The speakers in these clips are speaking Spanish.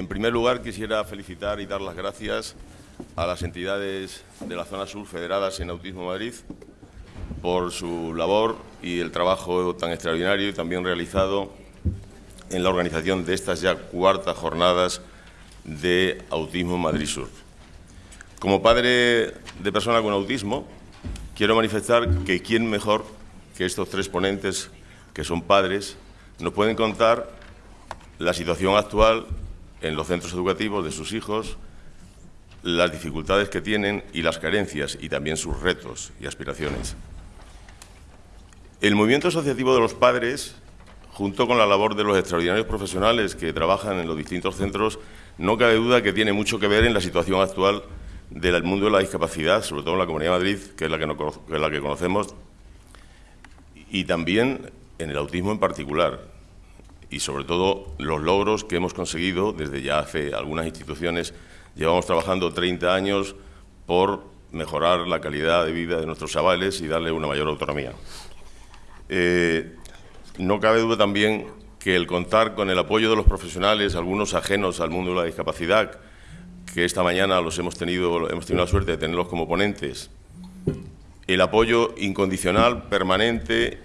En primer lugar, quisiera felicitar y dar las gracias a las entidades de la zona sur federadas en Autismo Madrid por su labor y el trabajo tan extraordinario y también realizado en la organización de estas ya cuartas jornadas de Autismo Madrid Sur. Como padre de persona con autismo, quiero manifestar que quién mejor que estos tres ponentes, que son padres, nos pueden contar la situación actual en los centros educativos de sus hijos, las dificultades que tienen y las carencias, y también sus retos y aspiraciones. El movimiento asociativo de los padres, junto con la labor de los extraordinarios profesionales que trabajan en los distintos centros, no cabe duda que tiene mucho que ver en la situación actual del mundo de la discapacidad, sobre todo en la Comunidad de Madrid, que es la que, es la que conocemos, y también en el autismo en particular, y sobre todo los logros que hemos conseguido desde ya hace algunas instituciones. Llevamos trabajando 30 años por mejorar la calidad de vida de nuestros chavales y darle una mayor autonomía. Eh, no cabe duda también que el contar con el apoyo de los profesionales, algunos ajenos al mundo de la discapacidad, que esta mañana los hemos tenido, hemos tenido la suerte de tenerlos como ponentes, el apoyo incondicional, permanente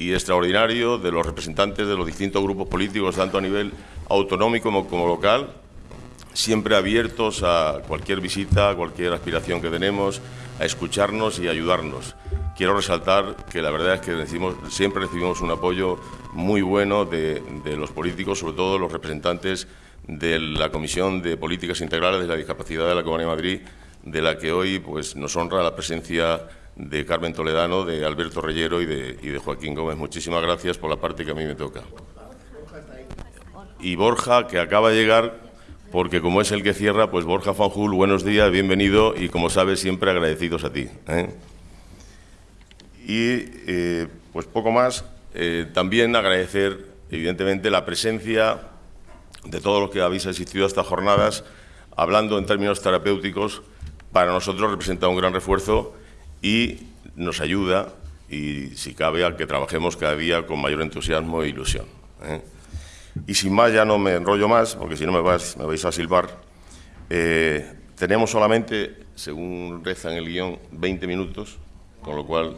y extraordinario de los representantes de los distintos grupos políticos, tanto a nivel autonómico como, local, siempre abiertos a cualquier visita, a cualquier aspiración que tenemos, a escucharnos y ayudarnos. Quiero resaltar que la verdad es que siempre recibimos un apoyo muy bueno de, de los políticos, sobre todo los representantes de la Comisión de Políticas Integrales de la Discapacidad de la Comunidad de Madrid, de la que hoy pues, nos honra la presencia de Carmen Toledano, de Alberto Reyero y de, Joaquín Gómez. Muchísimas gracias por la parte que a mí me toca. Y Borja, que acaba de llegar, porque como es el que cierra, pues Borja Fanjul, buenos días, bienvenido y como sabes, siempre agradecidos a ti. ¿eh? Y eh, pues poco más, eh, también agradecer evidentemente la presencia de todos los que habéis asistido a estas jornadas, hablando en términos terapéuticos, para nosotros representa un gran refuerzo y nos ayuda, y si cabe, a que trabajemos cada día con mayor entusiasmo e ilusión. ¿eh? Y sin más, ya no me enrollo más, porque si no me, me vais a silbar. Eh, tenemos solamente, según reza en el guion, 20 minutos, con lo cual...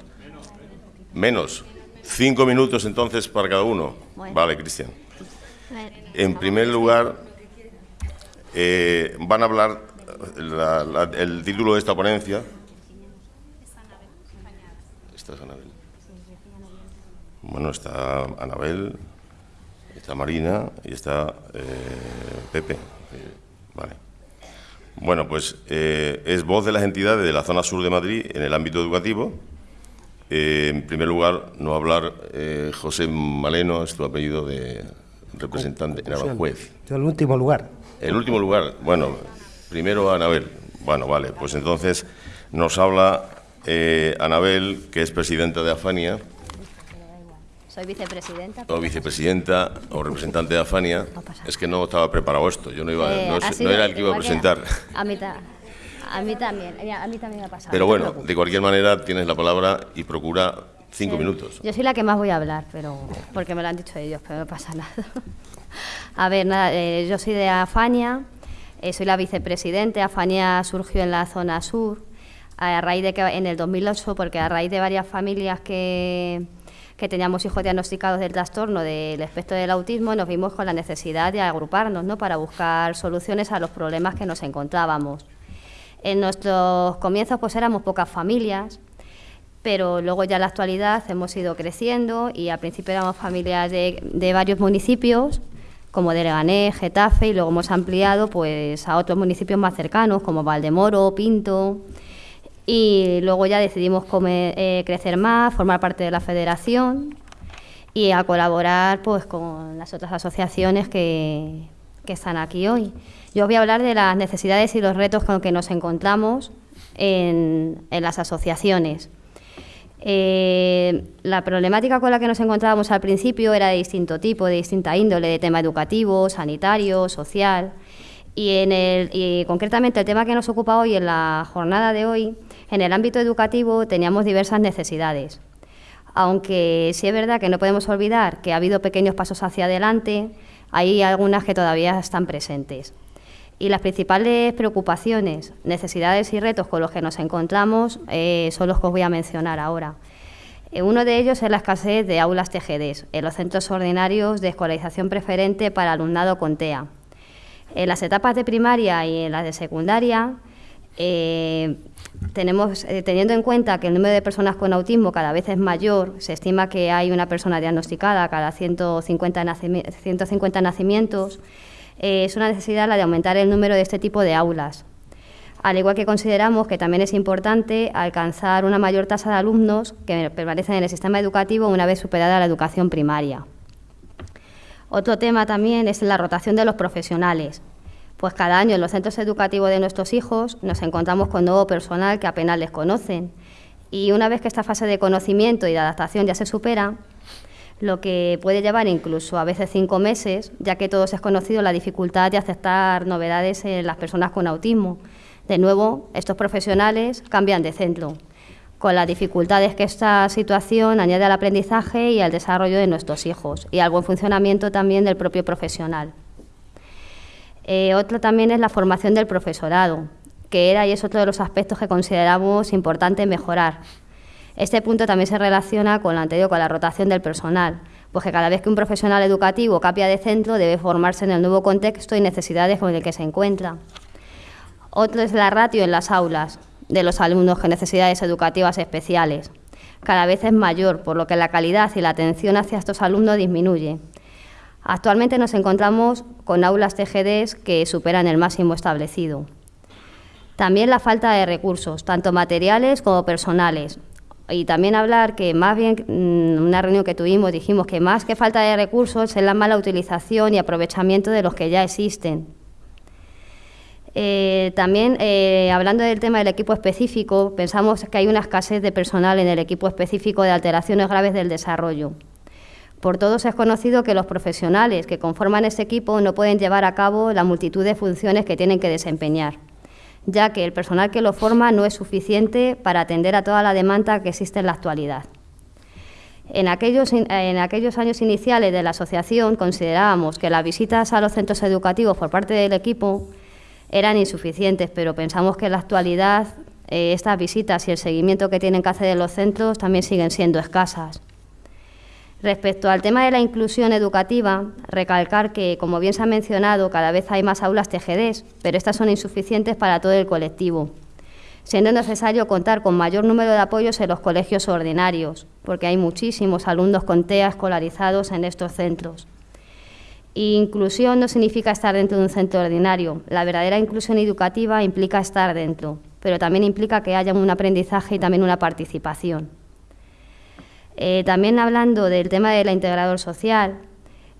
Menos. Cinco minutos entonces para cada uno. Vale, Cristian. En primer lugar, eh, van a hablar el título de esta ponencia, Anabel? Bueno, está Anabel, está Marina y está eh, Pepe. Vale. Bueno, pues eh, es voz de las entidades de la zona sur de Madrid en el ámbito educativo. Eh, en primer lugar, no hablar José Maleno, es tu apellido de representante, en juez. El último lugar. El último lugar, bueno, primero Anabel. Bueno, vale, pues entonces nos habla eh, Anabel, que es presidenta de Afania. Soy vicepresidenta. O vicepresidenta o representante de Afania. es que no estaba preparado esto, yo no, iba, eh, no, era el que iba a presentar. A mí, a mí también, a mí también me ha pasado. Pero bueno, de cualquier manera tienes la palabra y procura cinco minutos. Yo soy la que más voy a hablar, pero porque me lo han dicho ellos, pero no pasa nada. A ver, nada, eh, yo soy de Afania, soy la vicepresidente. Afania surgió en la zona sur a raíz de que en el 2008, porque a raíz de varias familias que, que teníamos hijos diagnosticados del trastorno del espectro del autismo, nos vimos con la necesidad de agruparnos ¿no? para buscar soluciones a los problemas que nos encontrábamos. En nuestros comienzos pues éramos pocas familias, pero luego ya en la actualidad hemos ido creciendo y al principio éramos familias de, de varios municipios, como de Leganés, Getafe, y luego hemos ampliado pues a otros municipios más cercanos, como Valdemoro, Pinto, y luego ya decidimos eh, crecer más, formar parte de la federación y a colaborar pues con las otras asociaciones que, están aquí hoy. Yo os voy a hablar de las necesidades y los retos con que nos encontramos en, las asociaciones. Eh, la problemática con la que nos encontrábamos al principio era de distinto tipo, de distinta índole, de tema educativo, sanitario, social. Y, en el, y concretamente el tema que nos ocupa hoy en la jornada de hoy en el ámbito educativo teníamos diversas necesidades, aunque sí es verdad que no podemos olvidar que ha habido pequeños pasos hacia adelante, hay algunas que todavía están presentes. Y las principales preocupaciones, necesidades y retos con los que nos encontramos eh, son los que os voy a mencionar ahora. Eh, uno de ellos es la escasez de aulas TGDs en los centros ordinarios de escolarización preferente para alumnado con TEA. En las etapas de primaria y en las de secundaria, eh, tenemos, teniendo en cuenta que el número de personas con autismo cada vez es mayor, se estima que hay una persona diagnosticada cada 150, 150 nacimientos, eh, es una necesidad la de aumentar el número de este tipo de aulas. Al igual que consideramos que también es importante alcanzar una mayor tasa de alumnos que permanecen en el sistema educativo una vez superada la educación primaria. Otro tema también es la rotación de los profesionales. Pues cada año en los centros educativos de nuestros hijos nos encontramos con nuevo personal que apenas les conocen. Y una vez que esta fase de conocimiento y de adaptación ya se supera, lo que puede llevar incluso a veces cinco meses, ya que todos es conocido la dificultad de aceptar novedades en las personas con autismo. De nuevo, estos profesionales cambian de centro, con las dificultades que esta situación añade al aprendizaje y al desarrollo de nuestros hijos y al buen funcionamiento también del propio profesional. Eh, otro también es la formación del profesorado, que era y es otro de los aspectos que consideramos importante mejorar, este punto también se relaciona con lo anterior, con la rotación del personal, pues cada vez que un profesional educativo cambia de centro debe formarse en el nuevo contexto y necesidades con el que se encuentra. Otro es la ratio en las aulas de los alumnos con necesidades educativas especiales. Cada vez es mayor, por lo que la calidad y la atención hacia estos alumnos disminuye. Actualmente nos encontramos con aulas TGDs que superan el máximo establecido. También la falta de recursos, tanto materiales como personales, y también hablar que más bien, mm, una reunión que tuvimos, dijimos que más que falta de recursos es la mala utilización y aprovechamiento de los que ya existen. Eh, también, eh, hablando del tema del equipo específico, pensamos que hay una escasez de personal en el equipo específico de alteraciones graves del desarrollo. Por todos es conocido que los profesionales que conforman ese equipo no pueden llevar a cabo la multitud de funciones que tienen que desempeñar ya que el personal que lo forma no es suficiente para atender a toda la demanda que existe en la actualidad. En aquellos, años iniciales de la asociación considerábamos que las visitas a los centros educativos por parte del equipo eran insuficientes, pero pensamos que en la actualidad eh, estas visitas y el seguimiento que tienen que hacer en los centros también siguen siendo escasas. Respecto al tema de la inclusión educativa, recalcar que, como bien se ha mencionado, cada vez hay más aulas TGDs, pero estas son insuficientes para todo el colectivo, siendo necesario contar con mayor número de apoyos en los colegios ordinarios, porque hay muchísimos alumnos con TEA escolarizados en estos centros. inclusión no significa estar dentro de un centro ordinario. La verdadera inclusión educativa implica estar dentro, pero también implica que haya un aprendizaje y también una participación. Eh, también hablando del tema del integrador social,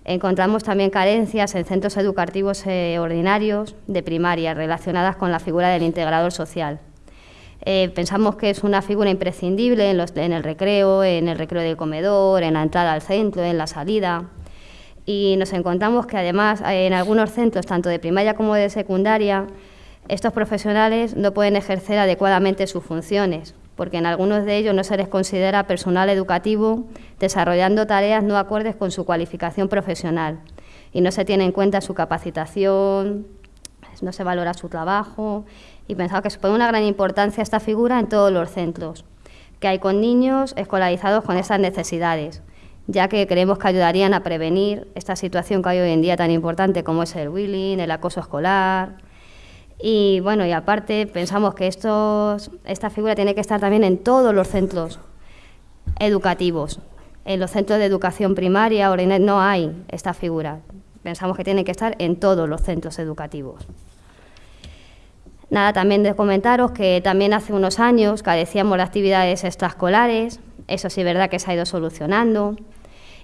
encontramos también carencias en centros educativos eh, ordinarios de primaria relacionadas con la figura del integrador social. Eh, pensamos que es una figura imprescindible en, el recreo, en el recreo del comedor, en la entrada al centro, en la salida. Y nos encontramos que además en algunos centros, tanto de primaria como de secundaria, estos profesionales no pueden ejercer adecuadamente sus funciones, porque en algunos de ellos no se les considera personal educativo desarrollando tareas no acordes con su cualificación profesional y no se tiene en cuenta su capacitación, no se valora su trabajo y pensaba que supone una gran importancia esta figura en todos los centros, que hay con niños escolarizados con esas necesidades, ya que creemos que ayudarían a prevenir esta situación que hay hoy en día tan importante como es el bullying, el acoso escolar, y bueno, y aparte pensamos que estos, esta figura tiene que estar también en todos los centros educativos. En los centros de educación primaria o no hay esta figura. Pensamos que tiene que estar en todos los centros educativos. Nada, también de comentaros que también hace unos años carecíamos de actividades extraescolares, eso sí es verdad que se ha ido solucionando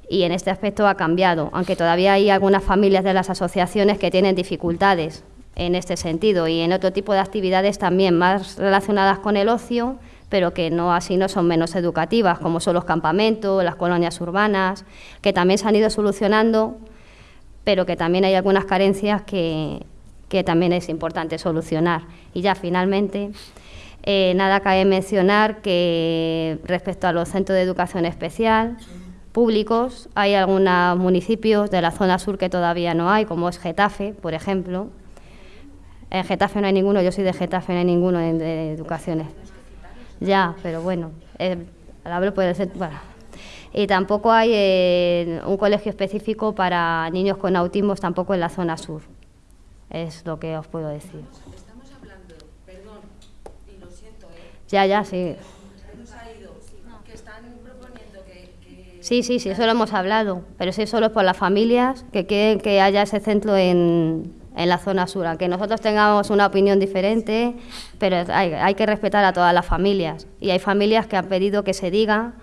y en este aspecto ha cambiado, aunque todavía hay algunas familias de las asociaciones que tienen dificultades en este sentido y en otro tipo de actividades también más relacionadas con el ocio, pero que no así no son menos educativas, como son los campamentos, las colonias urbanas, que también se han ido solucionando, pero que también hay algunas carencias que, que también es importante solucionar. Y ya finalmente, eh, nada cabe mencionar que respecto a los centros de educación especial públicos, hay algunos municipios de la zona sur que todavía no hay, como es Getafe, por ejemplo, En Getafe no hay ninguno, yo soy de Getafe, no hay ninguno de educaciones. Ya, pero bueno, eh, vez puede ser. Y tampoco hay eh, un colegio específico para niños con autismo, tampoco en la zona sur. Es lo que os puedo decir. Estamos hablando, perdón, y lo siento, ¿eh? Ya, ya, sí. Sí, sí, sí, eso lo hemos hablado, pero sí solo es por las familias que quieren que haya ese centro en, en la zona sur, aunque nosotros tengamos una opinión diferente, pero hay, hay que respetar a todas las familias. Y hay familias que han pedido que se diga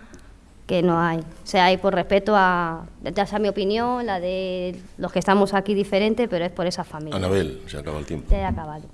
que no hay. O sea, hay por respeto a, ya sea mi opinión, la de los que estamos aquí diferente, pero es por esas familias. Anabel, se acaba el tiempo. Ya he acabado.